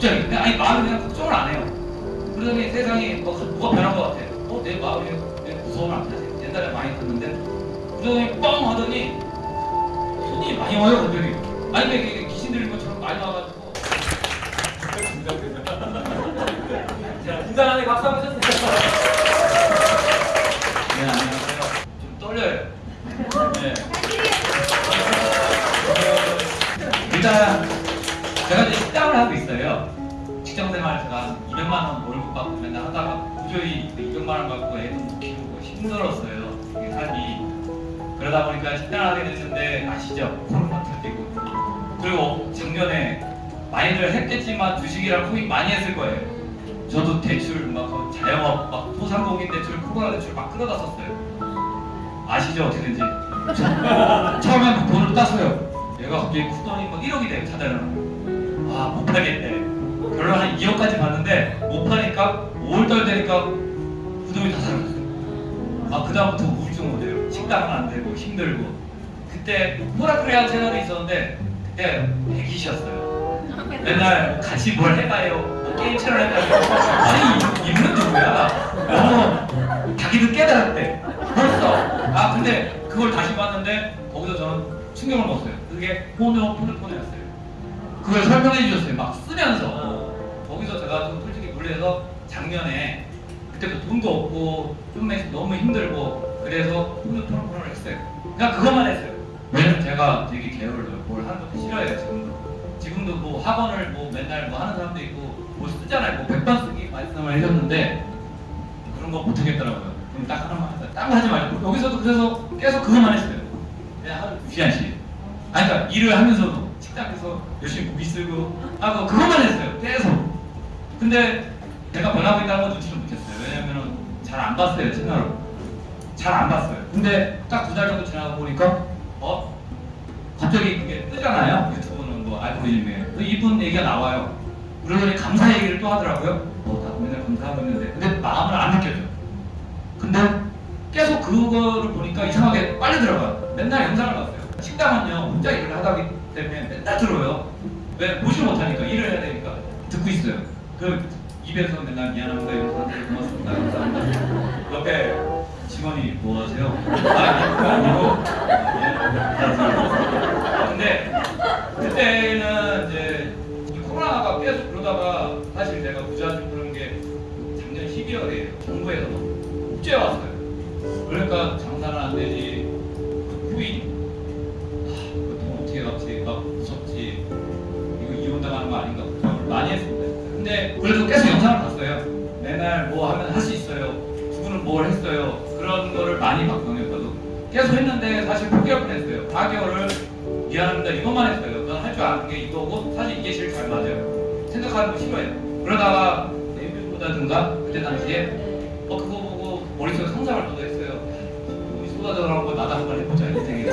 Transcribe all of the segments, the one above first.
갑자기 그냥 아니 마음이 그냥 걱정을 안 해요. 그러더니 세상이 뭐, 뭐가 변한 것 같아. 어, 내 마음이 왜 무서움을 안 타지? 옛날에 많이 탔는데 그러더니 뻥 하더니 손이 많이 와요 갑자기. 아니 왜 이게 귀신 들린 것처럼 많이 와가지고 자, 긴장하게 박수 한번 주세요. 네 안녕하세요. 좀 떨려요. 네. 일단 식당을 하고 있어요. 직장 생활 제가 200만 원 월급 받고 맨날 하다가 도저히 200만 원 받고 애도 못 키우고 힘들었어요. 삶이. 그러다 보니까 식당을 하게 됐는데 아시죠? 코로나 터지고 그리고 작년에 많이들 했겠지만 주식이랑 코인 많이 했을 거예요. 저도 대출 막그 자영업 막 소상공인 대출 코로나 대출 막 끌어갔었어요. 아시죠 어떻게든지 처음에 막 돈을 따서요. 얘가 갑자기 쿠돈이 막 1억이 돼요 자달라는 아못 팔겠대. 결론 한 2억까지 봤는데 못 파니까 5월달 되니까 부동이 다 사라졌어요. 아 그다음부터 우울증 오대요. 식당은 안 되고 힘들고 그때 호라크레아 채널이 있었는데 그때 100이셨어요. 맨날 같이 뭘 해봐요. 뭐 게임 채널 해봐요. 아니 이분 누구야? 너무 자기도 깨달았대. 벌써. 아 근데 그걸 다시 봤는데 거기서 저는 충격을 먹었어요. 그게 호노포르토네였어요. 그걸 설명해 주셨어요. 막 쓰면서 거기서 제가 좀 솔직히 놀래서 작년에 그때부터 돈도 없고 좀 너무 힘들고 그래서 호노포르토를 했어요. 그냥 그것만 했어요. 왜냐면 제가 되게 게을러요. 뭘 하는 것도 싫어해요 지금도. 지금도 뭐 학원을 뭐 맨날 뭐 하는 사람도 있고 뭐 쓰잖아요. 뭐 백반 쓰기 말씀을 해줬는데 그런 거 못하겠더라고요. 그럼 딱 하나만 하자. 딴거 하지 말고 여기서도 그래서 계속 그것만 했어요. 그냥 하루 두 시간씩. 아니 그러니까 일을 하면서도 식당에서 열심히 고기 쓰고 하고 그것만 했어요. 계속. 근데 제가 변하고 있다는 건 눈치를 못했어요. 왜냐면은 잘안 봤어요 채널을. 잘 안 봤어요. 근데 딱 두 달 정도 지나가 보니까 어 갑자기 그게 뜨잖아요. 유튜브는 뭐 알고리즘에. 그 이분 얘기가 나와요. 그러더니 감사 얘기를 또 하더라고요. 어, 나 맨날 감사하고 있는데. 근데 마음을 안 느껴져. 근데 계속 그거를 보니까 이상하게 빨리 들어가요. 맨날 영상을 봤어요. 식당은요, 혼자 일을 하다 보기 때문에 맨날 들어요. 왜? 보지 못하니까, 일을 해야 되니까. 듣고 있어요. 그 입에서 맨날 미안합니다. 여러분들 고맙습니다. 감사합니다. 옆에 직원이 뭐 하세요? 아, 아니고. 아, 근데 그때는 이제 이 코로나가 계속 그러다가 사실 내가 부자주 그런 게 작년 12월에 정부에서 국제 왔어요. 그러니까 장사는 안 되지. 계속 했는데 사실 포기할 뻔했어요. 4개월을 미안합니다. 이것만 했어요. 넌 할 줄 아는 게 이거고 사실 이게 제일 잘 맞아요. 생각하는 거 싫어해요. 그러다가 네이버보다든가 그때 당시에 어 그거 보고 머릿속에 상상을 또 했어요. 우리 쏟아져나온 거 나도 한번 해보자 인생에.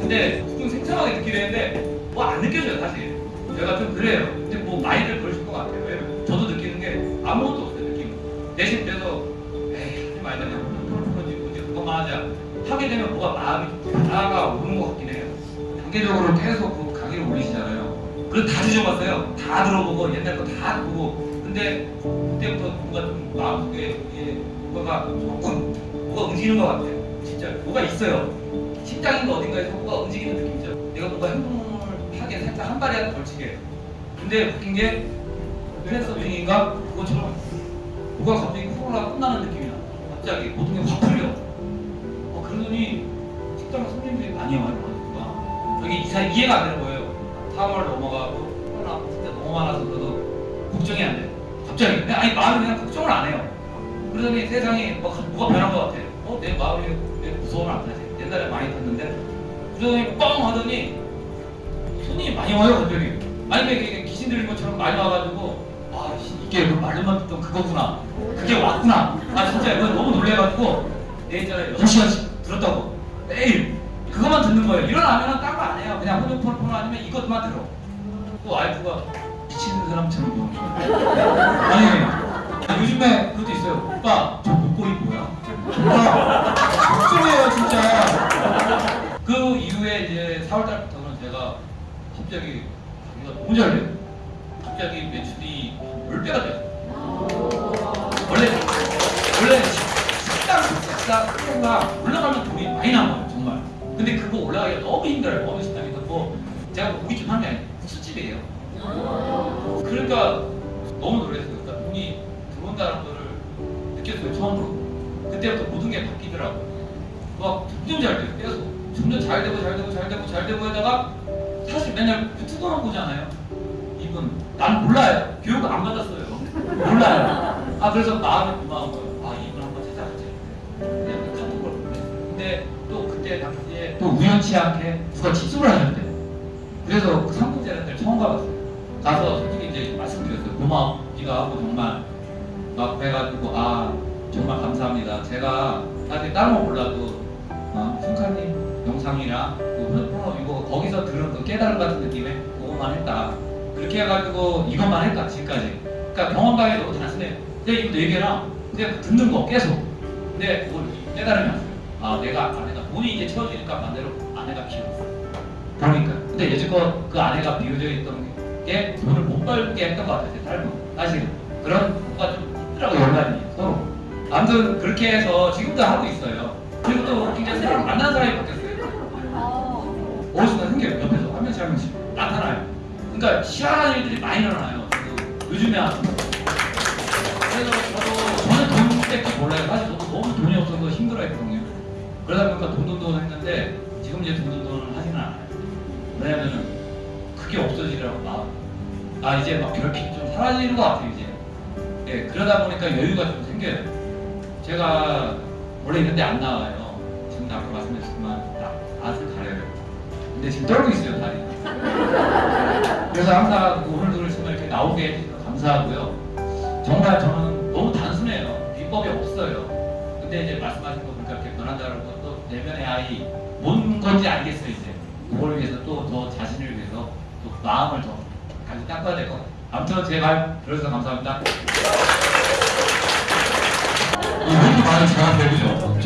근데 좀 생생하게 느끼는데 뭐 안 느껴져요 사실. 제가 좀 그래요. 근데 뭐 많이들 그러실 것 같아요. 왜냐면 저도 느끼는 게 아무것도 없어요 느낌. 대신 돼서 에이 하지 말자. 이제 그것만 하자. 하게 되면 뭐가 마음이 나가 오는 것 같긴 해요. 단계적으로 계속 그 강의를 올리시잖아요. 그래서 다 뒤져봤어요. 다 들어보고 옛날 거 다 보고. 근데 그때부터 뭔가 좀 마음속에 이게 뭐가 조금 뭐가 움직이는 것 같아요. 진짜 뭐가 있어요. 식당인가 어딘가에서 뭐가 움직이는 느낌이죠. 내가 뭔가 행동을 하게 살짝 한 발이라도 걸치게. 근데 웃긴 게 르네서 중인가 그것처럼 뭐가 갑자기 코로나 끝나는 느낌이 나. 갑자기 모든 게 확 풀려. 와요. 그러니까 여기 이사 이해가 안 되는 거예요. 3월 넘어가고 코로나 진짜 너무 많아서 그래도 걱정이 안 돼. 갑자기 그냥 아니 마음이 그냥 걱정을 안 해요. 그러더니 세상이 뭐, 뭐가 변한 것 같아. 어내 마음이 왜 무서움을 안 타지? 옛날에 많이 탔는데 그러더니 뻥 하더니 손이 많이 와요 갑자기. 아니 왜 이게 귀신 들린 것처럼 많이 와가지고 아 씨, 이게 그 말로만 듣던 그거구나. 그게 왔구나. 아 진짜 이거 너무 놀래가지고 내 있잖아요 6시간씩 들었다고 매일 그것만 듣는 거예요. 일어나면 딴거 안 해요. 그냥 호주포르포 아니면 이것만 들어. 또 와이프가 미치는 사람처럼 보는 거예요. 아니, 요즘에 그것도 있어요. 오빠, 저 목걸이 뭐야? 오빠, 걱정해요, 진짜. 그 이후에 이제 4월달부터는 제가 갑자기 우리가 너무 잘돼요. 갑자기 매출이 10배가 돼요. 원래, 원래 식당, 식당, 식당 올라가면 돈이 많이 나와요, 정말. 근데 그거 올라가기가 너무 힘들어요. 어느 식당에서 뭐 제가 뭐 고깃집 하는 게 아니고 술집이에요. 그러니까 너무 놀랐어요. 그러니까 돈이 들어온다는 거를 느꼈어요 처음으로. 그때부터 모든 게 바뀌더라고요. 막 점점 잘 돼요 계속. 점점 잘 되고 잘 되고 잘 되고 잘 되고 하다가 사실 맨날 유튜브만 보잖아요. 이분 난 몰라요. 교육 안 받았어요. 몰라요. 아 그래서 마음이 고마운 거예요 또 우연치 않게 누가 집수를 하셨대 그래서 그 삼국제를 처음 가봤어요. 가서 솔직히 이제 말씀드렸어요. 고마워. 네가 하고 정말 막 해가지고 아 정말 감사합니다. 제가 사실 다른 거 몰라도 어, 순카님 영상이랑 그 이거 거기서 들은 그 깨달음 같은 느낌에 그것만 했다. 그렇게 해가지고 이것만 했다 지금까지. 그러니까 경험담이 너무 단순해요 근데 이거 네 개랑 그냥 듣는 거 계속. 근데 그걸 왔어요 아 내가 아내가 돈이 이제 채워지니까 반대로 아내가 비었어 그러니까 근데 여지껏 그 아내가 비워져 있던 게 돈을 못 벌게 했던 것 같아요 제 삶은. 사실 그런 거가 좀 있더라고요 연관이 서로 아무튼 그렇게 해서 지금도 하고 있어요. 그리고 또 굉장히 새로 만난 사람이 바뀌었어요. 어느 순간 생겨요? 옆에서 한 명씩 한 명씩 나타나요. 그러니까 희한한 일들이 많이 일어나요. 요즘에 그러다 보니까 돈돈돈 했는데 지금 이제 돈돈돈을 하지는 않아요. 왜냐면은 그게 없어지더라고 마음 아 이제 막 결핍이 좀 사라지는 것 같아요 이제. 예 그러다 보니까 여유가 좀 생겨요. 제가 원래 이런 데 안 나와요. 지금 아까 말씀드렸지만 나 낯을 가려요. 근데 지금 떨고 있어요 다리. 그래서 항상 그 오늘 들으시면 이렇게 나오게 해주셔서 감사하고요. 정말 저는 너무 단순해요. 비법이 없어요. 근데 이제 말씀하신 거 내면의 아이 뭔 건지 알겠어요 이제. 그걸 위해서 또 더 자신을 위해서 또 마음을 더 다시 닦아야 될 것 같아요. 아무튼 제말 들어주셔서 감사합니다. 이분도 많은 제가 배우죠.